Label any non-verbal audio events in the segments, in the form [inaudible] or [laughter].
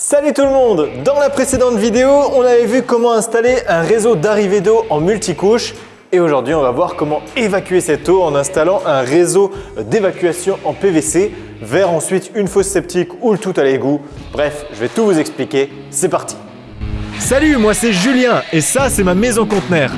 Salut tout le monde Dans la précédente vidéo, on avait vu comment installer un réseau d'arrivée d'eau en multicouche et aujourd'hui, on va voir comment évacuer cette eau en installant un réseau d'évacuation en PVC vers ensuite une fosse septique ou le tout à l'égout. Bref, je vais tout vous expliquer. C'est parti Salut, moi c'est Julien et ça, c'est ma maison conteneur.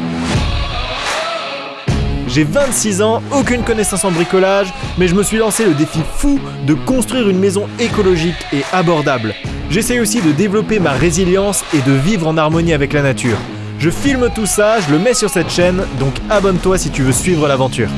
J'ai 26 ans, aucune connaissance en bricolage, mais je me suis lancé le défi fou de construire une maison écologique et abordable. J'essaie aussi de développer ma résilience et de vivre en harmonie avec la nature. Je filme tout ça, je le mets sur cette chaîne, donc abonne-toi si tu veux suivre l'aventure.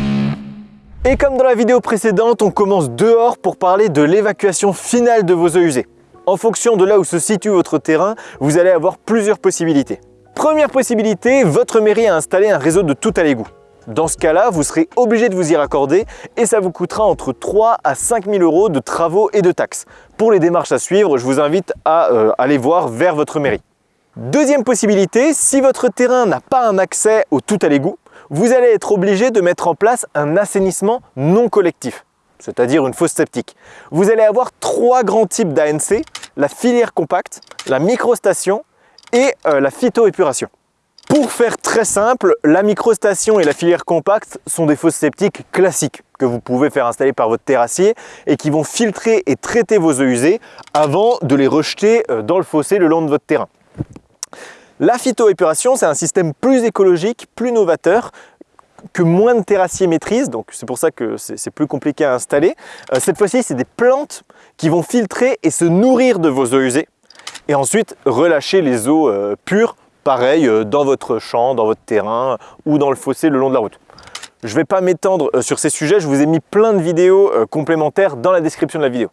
Et comme dans la vidéo précédente, on commence dehors pour parler de l'évacuation finale de vos eaux usées. En fonction de là où se situe votre terrain, vous allez avoir plusieurs possibilités. Première possibilité, votre mairie a installé un réseau de tout à l'égout. Dans ce cas-là, vous serez obligé de vous y raccorder et ça vous coûtera entre 3 à 5 000 euros de travaux et de taxes. Pour les démarches à suivre, je vous invite à euh, aller voir vers votre mairie. Deuxième possibilité, si votre terrain n'a pas un accès au tout à l'égout, vous allez être obligé de mettre en place un assainissement non collectif, c'est-à-dire une fosse septique. Vous allez avoir trois grands types d'ANC, la filière compacte, la microstation et euh, la phytoépuration. Pour faire très simple, la microstation et la filière compacte sont des fosses septiques classiques que vous pouvez faire installer par votre terrassier et qui vont filtrer et traiter vos eaux usées avant de les rejeter euh, dans le fossé le long de votre terrain. La phytoépuration, c'est un système plus écologique, plus novateur, que moins de terrassiers maîtrisent, donc c'est pour ça que c'est plus compliqué à installer. Euh, cette fois-ci, c'est des plantes qui vont filtrer et se nourrir de vos eaux usées et ensuite relâcher les eaux euh, pures pareil euh, dans votre champ, dans votre terrain ou dans le fossé le long de la route. Je ne vais pas m'étendre euh, sur ces sujets, je vous ai mis plein de vidéos euh, complémentaires dans la description de la vidéo.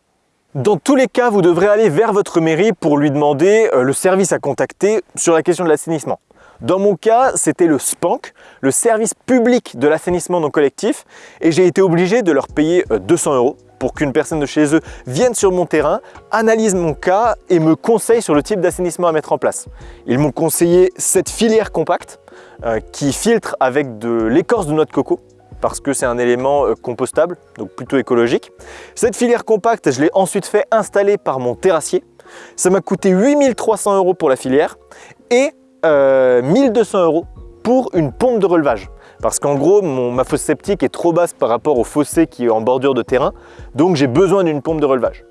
Dans tous les cas, vous devrez aller vers votre mairie pour lui demander le service à contacter sur la question de l'assainissement. Dans mon cas, c'était le SPANC, le service public de l'assainissement non collectif, et j'ai été obligé de leur payer 200 euros pour qu'une personne de chez eux vienne sur mon terrain, analyse mon cas et me conseille sur le type d'assainissement à mettre en place. Ils m'ont conseillé cette filière compacte euh, qui filtre avec de l'écorce de noix de coco parce que c'est un élément euh, compostable, donc plutôt écologique. Cette filière compacte, je l'ai ensuite fait installer par mon terrassier. Ça m'a coûté 8300 euros pour la filière et 1200 euh, euros pour une pompe de relevage. Parce qu'en gros, ma fosse septique est trop basse par rapport au fossé qui est en bordure de terrain, donc j'ai besoin d'une pompe de relevage.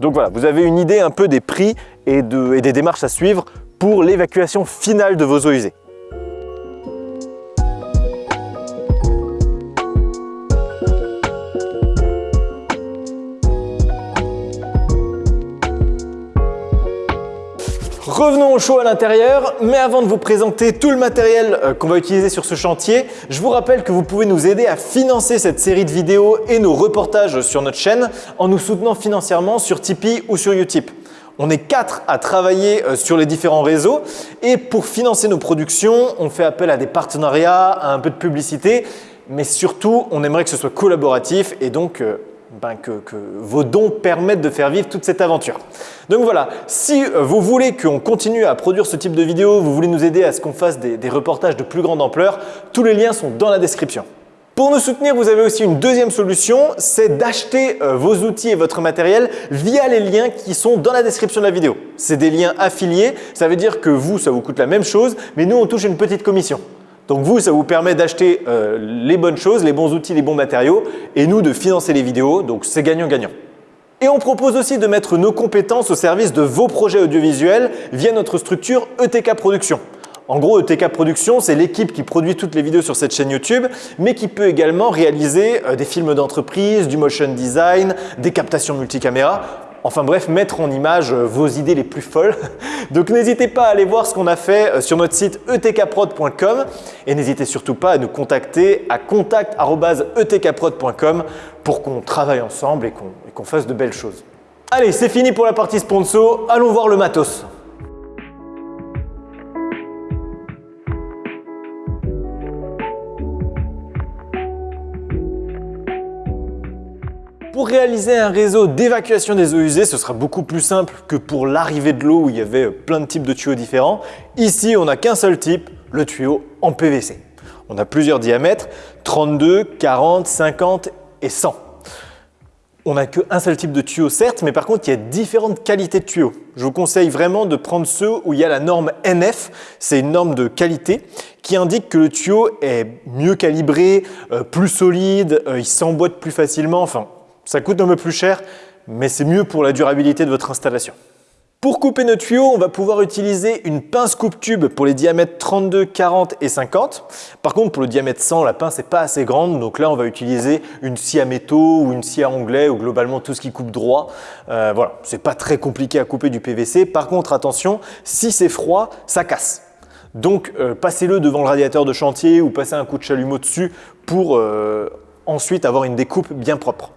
Donc voilà, vous avez une idée un peu des prix et des démarches à suivre pour l'évacuation finale de vos eaux usées. Revenons au show à l'intérieur, mais avant de vous présenter tout le matériel euh, qu'on va utiliser sur ce chantier, je vous rappelle que vous pouvez nous aider à financer cette série de vidéos et nos reportages sur notre chaîne en nous soutenant financièrement sur Tipeee ou sur Utip. On est quatre à travailler euh, sur les différents réseaux et pour financer nos productions, on fait appel à des partenariats, à un peu de publicité, mais surtout, on aimerait que ce soit collaboratif et donc euh, ben, que, vos dons permettent de faire vivre toute cette aventure. Donc voilà, si vous voulez qu'on continue à produire ce type de vidéos, vous voulez nous aider à ce qu'on fasse des, reportages de plus grande ampleur, tous les liens sont dans la description. Pour nous soutenir, vous avez aussi une deuxième solution, c'est d'acheter euh, vos outils et votre matériel via les liens qui sont dans la description de la vidéo. C'est des liens affiliés, ça veut dire que vous, ça vous coûte la même chose, mais nous, on touche une petite commission. Donc vous, ça vous permet d'acheter euh, les bonnes choses, les bons outils, les bons matériaux et nous de financer les vidéos, donc c'est gagnant-gagnant. Et on propose aussi de mettre nos compétences au service de vos projets audiovisuels via notre structure ETK Production. En gros, ETK Production, c'est l'équipe qui produit toutes les vidéos sur cette chaîne YouTube, mais qui peut également réaliser euh, des films d'entreprise, du motion design, des captations multicaméra. Enfin bref, mettre en image euh, vos idées les plus folles. [laughs] Donc n'hésitez pas à aller voir ce qu'on a fait euh, sur notre site etkprod.com et n'hésitez surtout pas à nous contacter à contact.etkprod.com pour qu'on travaille ensemble et qu'on fasse de belles choses. Allez, c'est fini pour la partie sponsor, allons voir le matos. Réaliser un réseau d'évacuation des eaux usées, ce sera beaucoup plus simple que pour l'arrivée de l'eau où il y avait plein de types de tuyaux différents. Ici, on n'a qu'un seul type, le tuyau en PVC. On a plusieurs diamètres, 32, 40, 50 et 100. On n'a qu'un seul type de tuyau, certes, mais par contre, il y a différentes qualités de tuyaux. Je vous conseille vraiment de prendre ceux où il y a la norme NF, c'est une norme de qualité qui indique que le tuyau est mieux calibré, euh, plus solide, euh, il s'emboîte plus facilement, enfin, ça coûte un peu plus cher, mais c'est mieux pour la durabilité de votre installation. Pour couper nos tuyaux, on va pouvoir utiliser une pince coupe-tube pour les diamètres 32, 40 et 50. Par contre, pour le diamètre 100, la pince n'est pas assez grande, donc là, on va utiliser une scie à métaux ou une scie à onglet ou globalement tout ce qui coupe droit. Euh, voilà, c'est pas très compliqué à couper du PVC. Par contre, attention, si c'est froid, ça casse. Donc, euh, passez-le devant le radiateur de chantier ou passez un coup de chalumeau dessus pour euh, ensuite avoir une découpe bien propre.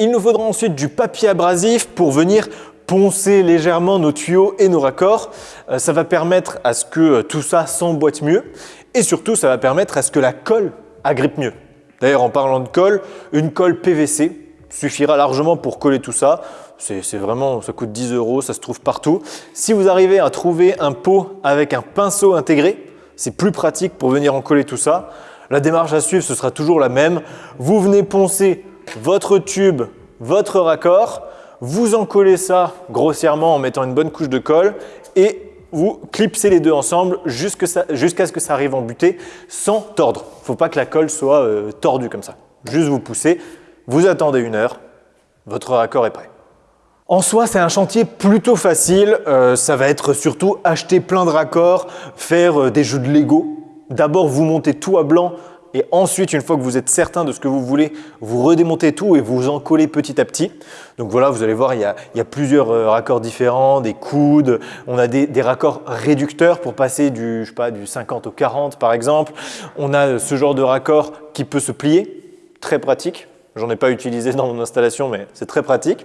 Il nous faudra ensuite du papier abrasif pour venir poncer légèrement nos tuyaux et nos raccords. Euh, ça va permettre à ce que euh, tout ça s'emboîte mieux et surtout ça va permettre à ce que la colle agrippe mieux. D'ailleurs en parlant de colle, une colle PVC suffira largement pour coller tout ça. C'est vraiment, ça coûte 10 euros, ça se trouve partout. Si vous arrivez à trouver un pot avec un pinceau intégré, c'est plus pratique pour venir en coller tout ça. La démarche à suivre, ce sera toujours la même. Vous venez poncer votre tube, votre raccord, vous en collez ça grossièrement en mettant une bonne couche de colle et vous clipsez les deux ensemble jusqu'à ce que ça arrive en butée sans tordre. Il ne faut pas que la colle soit euh, tordue comme ça. Juste vous poussez, vous attendez une heure, votre raccord est prêt. En soi, c'est un chantier plutôt facile. Euh, ça va être surtout acheter plein de raccords, faire euh, des jeux de Lego. D'abord, vous montez tout à blanc et ensuite, une fois que vous êtes certain de ce que vous voulez, vous redémontez tout et vous en collez petit à petit. Donc voilà, vous allez voir, il y a, plusieurs euh, raccords différents, des coudes, on a des, raccords réducteurs pour passer du, je du 50 au 40 par exemple. On a ce genre de raccord qui peut se plier, très pratique. J'en ai pas utilisé dans mon installation, mais c'est très pratique.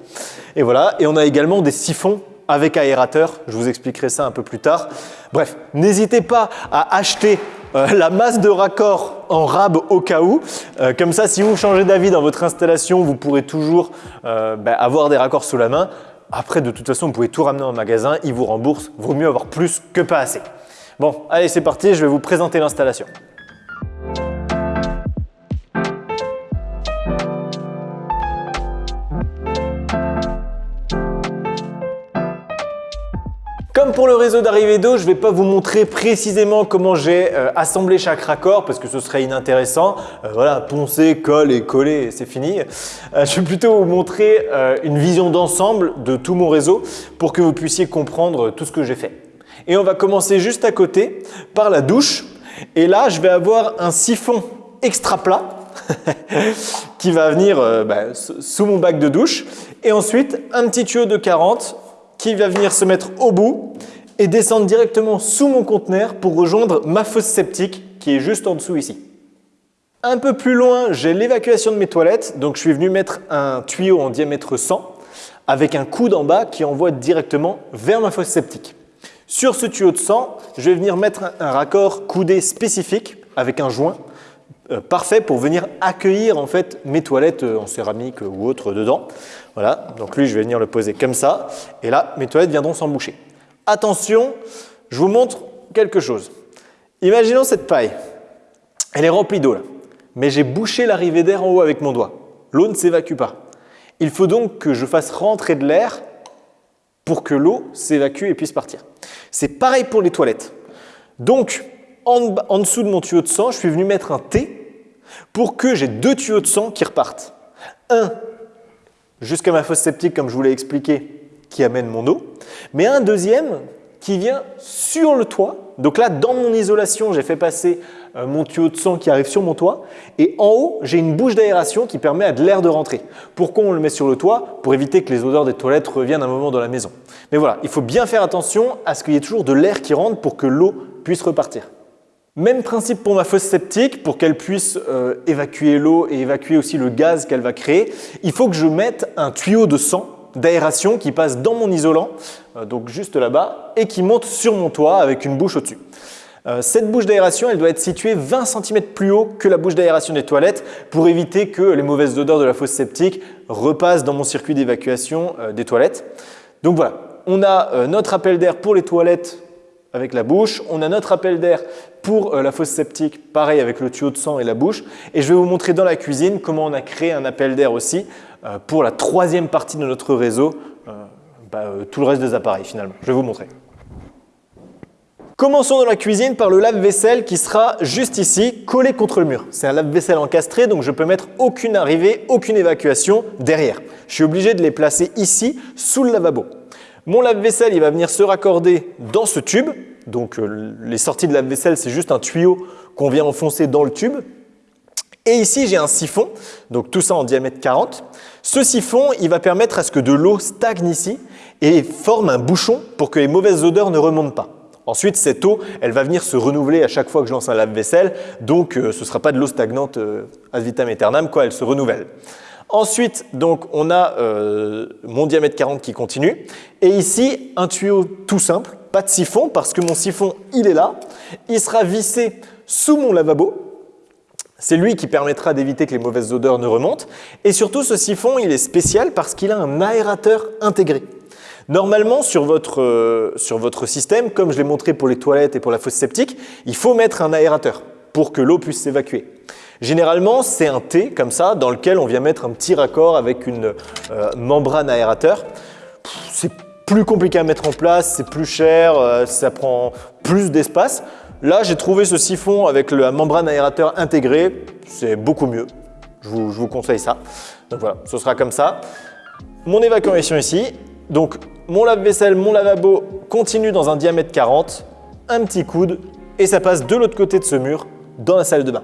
Et voilà, et on a également des siphons avec aérateur. Je vous expliquerai ça un peu plus tard. Bref, n'hésitez pas à acheter euh, la masse de raccords en rab au cas où. Euh, comme ça, si vous changez d'avis dans votre installation, vous pourrez toujours euh, ben, avoir des raccords sous la main. Après, de toute façon, vous pouvez tout ramener en magasin, ils vous remboursent. Vaut mieux avoir plus que pas assez. Bon, allez, c'est parti, je vais vous présenter l'installation. Comme pour le réseau d'arrivée d'eau, je ne vais pas vous montrer précisément comment j'ai euh, assemblé chaque raccord parce que ce serait inintéressant. Euh, voilà, poncer, colle et coller, c'est fini. Euh, je vais plutôt vous montrer une vision d'ensemble de tout mon réseau pour que vous puissiez comprendre tout ce que j'ai fait. Et on va commencer juste à côté par la douche. Et là, je vais avoir un siphon extra plat [laughs] qui va venir bah, sous mon bac de douche. Et ensuite, un petit tuyau de 40 qui va venir se mettre au bout et descendre directement sous mon conteneur pour rejoindre ma fosse septique qui est juste en dessous ici. Un peu plus loin, j'ai l'évacuation de mes toilettes. Donc, je suis venu mettre un tuyau en diamètre 100 avec un coude en bas qui envoie directement vers ma fosse septique. Sur ce tuyau de 100, je vais venir mettre un raccord coudé spécifique avec un joint euh, parfait pour venir accueillir en fait mes toilettes euh, en céramique ou autre dedans. Voilà, donc lui je vais venir le poser comme ça et là mes toilettes viendront s'emboucher. Attention, je vous montre quelque chose. Imaginons cette paille, elle est remplie d'eau là, mais j'ai bouché l'arrivée d'air en haut avec mon doigt. L'eau ne s'évacue pas. Il faut donc que je fasse rentrer de l'air pour que l'eau s'évacue et puisse partir. C'est pareil pour les toilettes. Donc, en, dessous de mon tuyau de sang, je suis venu mettre un T pour que j'ai deux tuyaux de sang qui repartent. Un jusqu'à ma fosse septique, comme je vous l'ai expliqué, qui amène mon eau, mais un deuxième qui vient sur le toit. Donc là, dans mon isolation, j'ai fait passer euh, mon tuyau de sang qui arrive sur mon toit. Et en haut, j'ai une bouche d'aération qui permet à de l'air de rentrer. Pourquoi on le met sur le toit? Pour éviter que les odeurs des toilettes reviennent un moment dans la maison. Mais voilà, il faut bien faire attention à ce qu'il y ait toujours de l'air qui rentre pour que l'eau puisse repartir. Même principe pour ma fosse septique, pour qu'elle puisse euh, évacuer l'eau et évacuer aussi le gaz qu'elle va créer. Il faut que je mette un tuyau de sang d'aération qui passe dans mon isolant, euh, donc juste là-bas, et qui monte sur mon toit avec une bouche au-dessus. Euh, cette bouche d'aération, elle doit être située 20 cm plus haut que la bouche d'aération des toilettes pour éviter que les mauvaises odeurs de la fosse septique repassent dans mon circuit d'évacuation des toilettes. Donc voilà, on a notre appel d'air pour les toilettes avec la bouche. On a notre appel d'air pour euh, la fosse septique, pareil avec le tuyau de sang et la bouche. Et je vais vous montrer dans la cuisine comment on a créé un appel d'air aussi euh, pour la troisième partie de notre réseau, euh, bah, tout le reste des appareils finalement. Je vais vous montrer. Commençons dans la cuisine par le lave-vaisselle qui sera juste ici, collé contre le mur. C'est un lave-vaisselle encastré, donc je peux mettre aucune arrivée, aucune évacuation derrière. Je suis obligé de les placer ici, sous le lavabo. Mon lave-vaisselle, il va venir se raccorder dans ce tube. Donc euh, les sorties de lave-vaisselle, c'est juste un tuyau qu'on vient enfoncer dans le tube. Et ici, j'ai un siphon, donc tout ça en diamètre 40. Ce siphon, il va permettre à ce que de l'eau stagne ici et forme un bouchon pour que les mauvaises odeurs ne remontent pas. Ensuite, cette eau, elle va venir se renouveler à chaque fois que je lance un lave-vaisselle, donc euh, ce ne sera pas de l'eau stagnante euh, ad vitam aeternam, quoi, elle se renouvelle. Ensuite, donc, on a euh, mon diamètre 40 qui continue. Et ici, un tuyau tout simple, pas de siphon, parce que mon siphon, il est là. Il sera vissé sous mon lavabo. C'est lui qui permettra d'éviter que les mauvaises odeurs ne remontent. Et surtout, ce siphon, il est spécial parce qu'il a un aérateur intégré. Normalement, sur votre, euh, sur votre système, comme je l'ai montré pour les toilettes et pour la fosse septique, il faut mettre un aérateur pour que l'eau puisse s'évacuer. Généralement, c'est un T comme ça, dans lequel on vient mettre un petit raccord avec une euh, membrane aérateur. C'est plus compliqué à mettre en place, c'est plus cher, euh, ça prend plus d'espace. Là, j'ai trouvé ce siphon avec la membrane aérateur intégrée, c'est beaucoup mieux. Je vous, je vous conseille ça. Donc voilà, ce sera comme ça. Mon évacuation ici. Donc, mon lave-vaisselle, mon lavabo continue dans un diamètre 40, un petit coude, et ça passe de l'autre côté de ce mur dans la salle de bain.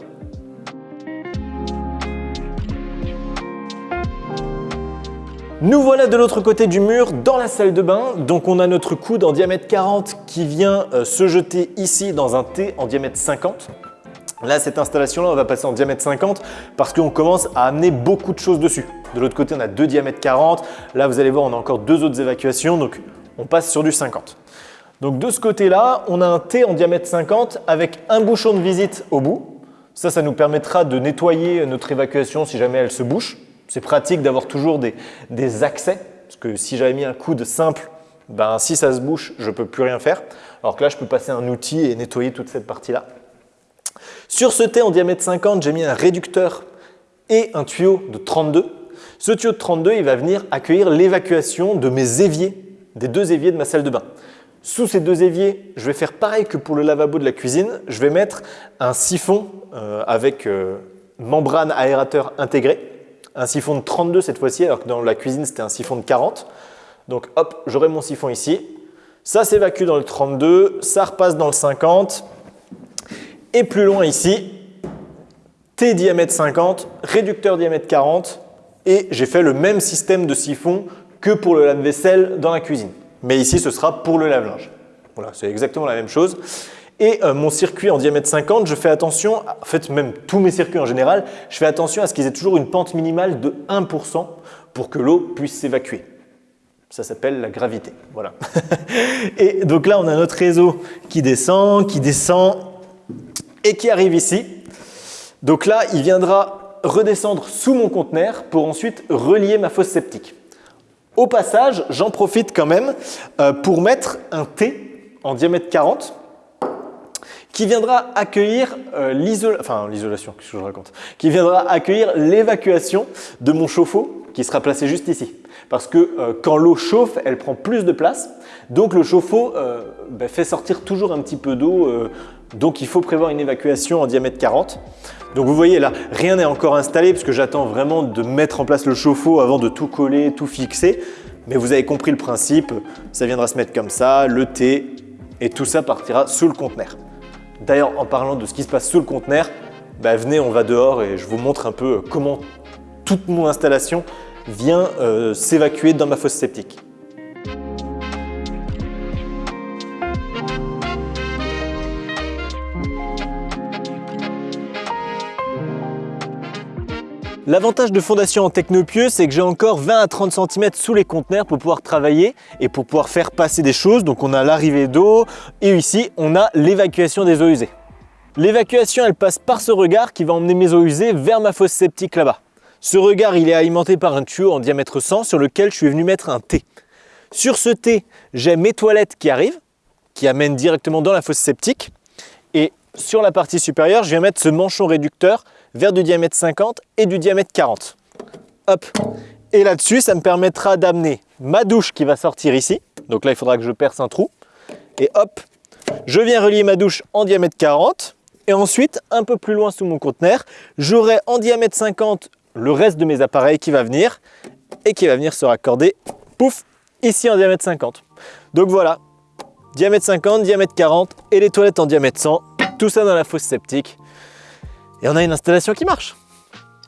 Nous voilà de l'autre côté du mur dans la salle de bain. Donc on a notre coude en diamètre 40 qui vient euh, se jeter ici dans un T en diamètre 50. Là, cette installation-là, on va passer en diamètre 50 parce qu'on commence à amener beaucoup de choses dessus. De l'autre côté, on a deux diamètres 40. Là, vous allez voir, on a encore deux autres évacuations. Donc, on passe sur du 50. Donc, de ce côté-là, on a un T en diamètre 50 avec un bouchon de visite au bout. Ça, ça nous permettra de nettoyer notre évacuation si jamais elle se bouche. C'est pratique d'avoir toujours des, accès, parce que si j'avais mis un coude simple, ben, si ça se bouche, je ne peux plus rien faire. Alors que là, je peux passer un outil et nettoyer toute cette partie-là. Sur ce T en diamètre 50, j'ai mis un réducteur et un tuyau de 32. Ce tuyau de 32, il va venir accueillir l'évacuation de mes éviers, des deux éviers de ma salle de bain. Sous ces deux éviers, je vais faire pareil que pour le lavabo de la cuisine. Je vais mettre un siphon euh, avec euh, membrane aérateur intégré un siphon de 32 cette fois-ci, alors que dans la cuisine, c'était un siphon de 40. Donc hop, j'aurai mon siphon ici. Ça s'évacue dans le 32, ça repasse dans le 50. Et plus loin ici, T diamètre 50, réducteur diamètre 40. Et j'ai fait le même système de siphon que pour le lave-vaisselle dans la cuisine. Mais ici, ce sera pour le lave-linge. Voilà, c'est exactement la même chose. Et euh, mon circuit en diamètre 50, je fais attention, en fait même tous mes circuits en général, je fais attention à ce qu'ils aient toujours une pente minimale de 1% pour que l'eau puisse s'évacuer. Ça s'appelle la gravité. Voilà. [laughs] et donc là, on a notre réseau qui descend, qui descend et qui arrive ici. Donc là, il viendra redescendre sous mon conteneur pour ensuite relier ma fosse septique. Au passage, j'en profite quand même euh, pour mettre un T en diamètre 40 qui viendra accueillir euh, l'évacuation de mon chauffe-eau qui sera placé juste ici. Parce que euh, quand l'eau chauffe, elle prend plus de place, donc le chauffe-eau euh, ben, fait sortir toujours un petit peu d'eau, donc il faut prévoir une évacuation en diamètre 40. Donc vous voyez là, rien n'est encore installé parce que j'attends vraiment de mettre en place le chauffe-eau avant de tout coller, tout fixer. Mais vous avez compris le principe, ça viendra se mettre comme ça, le thé, et tout ça partira sous le conteneur. D'ailleurs, en parlant de ce qui se passe sous le conteneur, bah, venez, on va dehors et je vous montre un peu comment toute mon installation vient euh, s'évacuer dans ma fosse septique. L'avantage de Fondation en Technopieux, c'est que j'ai encore 20 à 30 cm sous les conteneurs pour pouvoir travailler et pour pouvoir faire passer des choses. Donc on a l'arrivée d'eau et ici on a l'évacuation des eaux usées. L'évacuation elle passe par ce regard qui va emmener mes eaux usées vers ma fosse septique là-bas. Ce regard il est alimenté par un tuyau en diamètre 100 sur lequel je suis venu mettre un T. Sur ce T, j'ai mes toilettes qui arrivent qui amène directement dans la fosse septique. Et sur la partie supérieure, je viens mettre ce manchon réducteur vers du diamètre 50 et du diamètre 40. Hop Et là-dessus, ça me permettra d'amener ma douche qui va sortir ici. Donc là, il faudra que je perce un trou. Et hop, je viens relier ma douche en diamètre 40. Et ensuite, un peu plus loin sous mon conteneur, j'aurai en diamètre 50 le reste de mes appareils qui va venir et qui va venir se raccorder, pouf, ici en diamètre 50. Donc voilà, diamètre 50, diamètre 40 et les toilettes en diamètre 100, tout ça dans la fosse septique. Et on a une installation qui marche.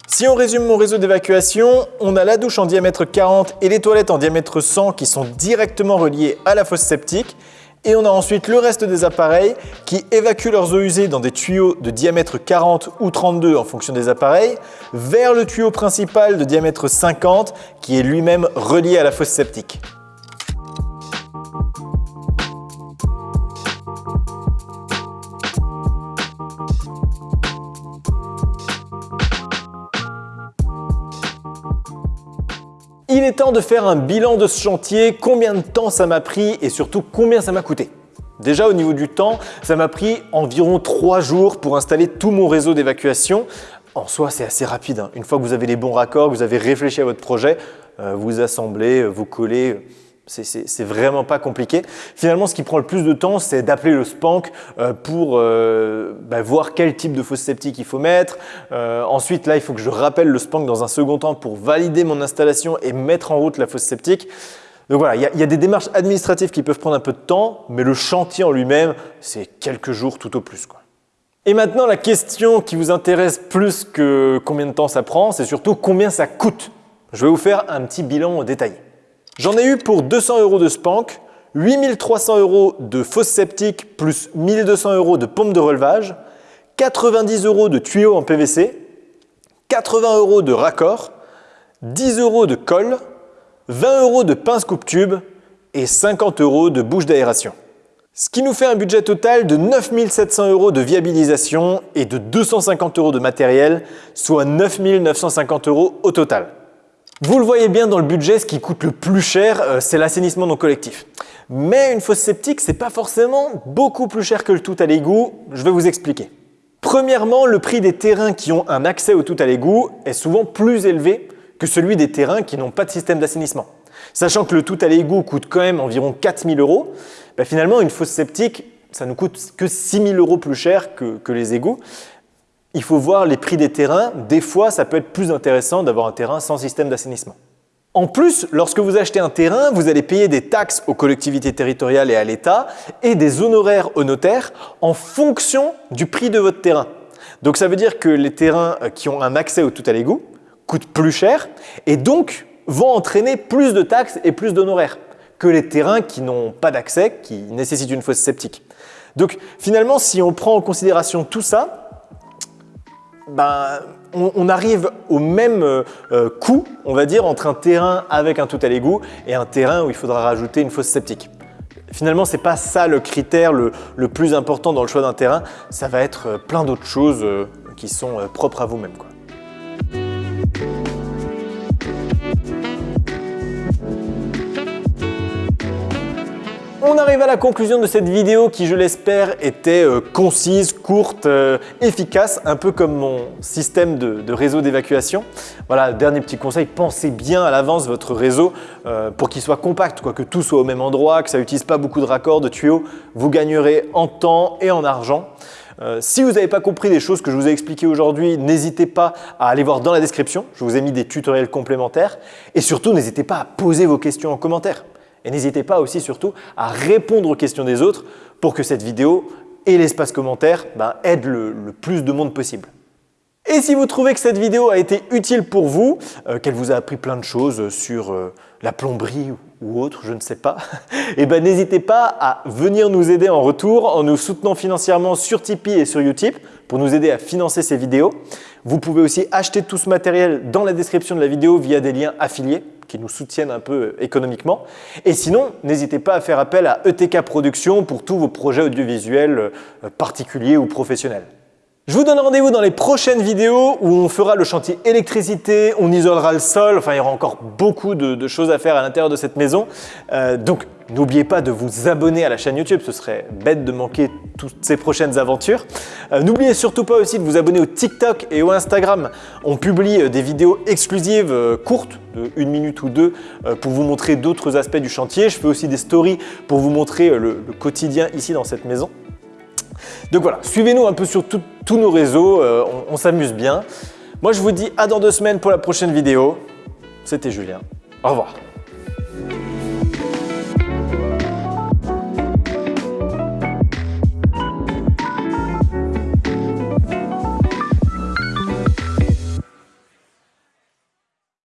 Si on résume mon réseau d'évacuation, on a la douche en diamètre 40 et les toilettes en diamètre 100 qui sont directement reliées à la fosse septique. Et on a ensuite le reste des appareils qui évacuent leurs eaux usées dans des tuyaux de diamètre 40 ou 32 en fonction des appareils, vers le tuyau principal de diamètre 50 qui est lui-même relié à la fosse septique. Il est temps de faire un bilan de ce chantier, combien de temps ça m'a pris et surtout combien ça m'a coûté? Déjà au niveau du temps, ça m'a pris environ 3 jours pour installer tout mon réseau d'évacuation. En soi, c'est assez rapide. Hein. Une fois que vous avez les bons raccords, vous avez réfléchi à votre projet, euh, vous assemblez, euh, vous collez, c'est vraiment pas compliqué. Finalement, ce qui prend le plus de temps, c'est d'appeler le SPANC euh, pour euh, bah, voir quel type de fosse septique il faut mettre. Euh, ensuite, là, il faut que je rappelle le SPANC dans un second temps pour valider mon installation et mettre en route la fosse septique. Donc voilà, il y, a des démarches administratives qui peuvent prendre un peu de temps, mais le chantier en lui-même, c'est quelques jours tout au plus. Et maintenant, la question qui vous intéresse plus que combien de temps ça prend, c'est surtout combien ça coûte. Je vais vous faire un petit bilan détaillé. J'en ai eu pour 200 euros de spank, 8300 euros de fosse septique plus 1200 euros de pompe de relevage, 90 euros de tuyaux en PVC, 80 euros de raccord, 10 euros de colle, 20 euros de pince coupe-tube et 50 euros de bouche d'aération. Ce qui nous fait un budget total de 9700 euros de viabilisation et de 250 euros de matériel, soit 9950 euros au total. Vous le voyez bien dans le budget, ce qui coûte le plus cher, euh, c'est l'assainissement non collectif. Mais une fosse septique, c'est pas forcément beaucoup plus cher que le tout à l'égout. Je vais vous expliquer. Premièrement, le prix des terrains qui ont un accès au tout à l'égout est souvent plus élevé que celui des terrains qui n'ont pas de système d'assainissement. Sachant que le tout à l'égout coûte quand même environ 4000 euros, bah, finalement une fosse septique, ça nous coûte que 6000 euros plus cher que les égouts il faut voir les prix des terrains. Des fois, ça peut être plus intéressant d'avoir un terrain sans système d'assainissement. En plus, lorsque vous achetez un terrain, vous allez payer des taxes aux collectivités territoriales et à l'État et des honoraires aux notaires en fonction du prix de votre terrain. Donc ça veut dire que les terrains euh, qui ont un accès au tout à l'égout coûtent plus cher et donc vont entraîner plus de taxes et plus d'honoraires que les terrains qui n'ont pas d'accès, qui nécessitent une fosse septique. Donc finalement, si on prend en considération tout ça, ben, on, arrive au même euh, euh, coût, on va dire, entre un terrain avec un tout à l'égout et un terrain où il faudra rajouter une fosse septique. Finalement, ce n'est pas ça le critère le, plus important dans le choix d'un terrain, ça va être euh, plein d'autres choses qui sont propres à vous-même. On arrive à la conclusion de cette vidéo qui, je l'espère, était euh, concise, courte, euh, efficace, un peu comme mon système de, réseau d'évacuation. Voilà, dernier petit conseil, pensez bien à l'avance votre réseau euh, pour qu'il soit compact, quoi, que tout soit au même endroit, que ça n'utilise pas beaucoup de raccords, de tuyaux. Vous gagnerez en temps et en argent. si vous n'avez pas compris les choses que je vous ai expliquées aujourd'hui, n'hésitez pas à aller voir dans la description. Je vous ai mis des tutoriels complémentaires. Et surtout, n'hésitez pas à poser vos questions en commentaire. Et n'hésitez pas aussi surtout à répondre aux questions des autres pour que cette vidéo et l'espace commentaire ben, aident le, plus de monde possible. Et si vous trouvez que cette vidéo a été utile pour vous, euh, qu'elle vous a appris plein de choses sur euh, la plomberie ou autre, je ne sais pas, [laughs] eh ben n'hésitez pas à venir nous aider en retour en nous soutenant financièrement sur Tipeee et sur Utip pour nous aider à financer ces vidéos. Vous pouvez aussi acheter tout ce matériel dans la description de la vidéo via des liens affiliés qui nous soutiennent un peu économiquement. Et sinon, n'hésitez pas à faire appel à ETK Productions pour tous vos projets audiovisuels euh, particuliers ou professionnels. Je vous donne rendez-vous dans les prochaines vidéos où on fera le chantier électricité, on isolera le sol, enfin il y aura encore beaucoup de, choses à faire à l'intérieur de cette maison. Euh, N'oubliez pas de vous abonner à la chaîne YouTube, ce serait bête de manquer toutes ces prochaines aventures. Euh, n'oubliez surtout pas aussi de vous abonner au TikTok et au Instagram. On publie euh, des vidéos exclusives euh, courtes, de une minute ou deux, pour vous montrer d'autres aspects du chantier. Je fais aussi des stories pour vous montrer le, quotidien ici dans cette maison. Donc voilà, suivez-nous un peu sur tous nos réseaux, on s'amuse bien. Moi je vous dis à dans deux semaines pour la prochaine vidéo. C'était Julien. Au revoir.